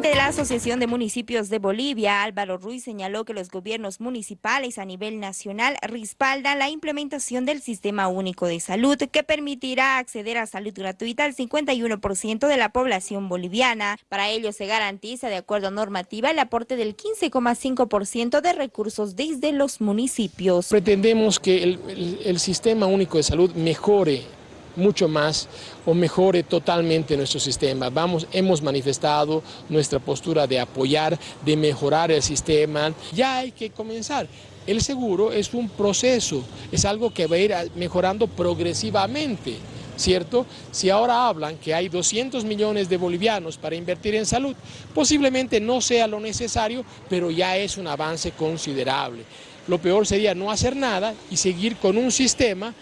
De la Asociación de Municipios de Bolivia, Álvaro Ruiz señaló que los gobiernos municipales a nivel nacional respaldan la implementación del Sistema Único de Salud que permitirá acceder a salud gratuita al 51% de la población boliviana. Para ello se garantiza, de acuerdo a normativa, el aporte del 15,5% de recursos desde los municipios. Pretendemos que el, el Sistema Único de Salud mejore mucho más o mejore totalmente nuestro sistema. Vamos, hemos manifestado nuestra postura de apoyar, de mejorar el sistema. Ya hay que comenzar. El seguro es un proceso, es algo que va a ir mejorando progresivamente. ¿cierto? Si ahora hablan que hay 200 millones de bolivianos para invertir en salud, posiblemente no sea lo necesario, pero ya es un avance considerable. Lo peor sería no hacer nada y seguir con un sistema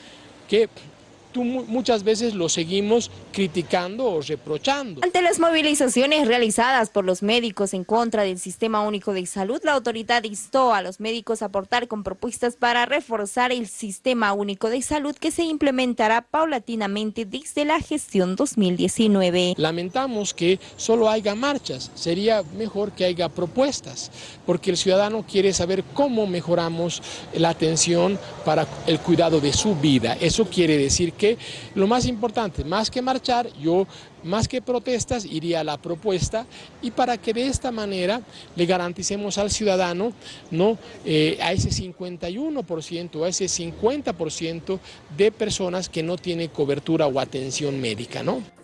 que muchas veces lo seguimos criticando o reprochando. Ante las movilizaciones realizadas por los médicos en contra del Sistema Único de Salud, la autoridad instó a los médicos a aportar con propuestas para reforzar el Sistema Único de Salud que se implementará paulatinamente desde la gestión 2019. Lamentamos que solo haya marchas, sería mejor que haya propuestas, porque el ciudadano quiere saber cómo mejoramos la atención para el cuidado de su vida. Eso quiere decir que lo más importante, más que marchar, yo más que protestas iría a la propuesta y para que de esta manera le garanticemos al ciudadano ¿no? Eh, a ese 51%, a ese 50% de personas que no tienen cobertura o atención médica. ¿no?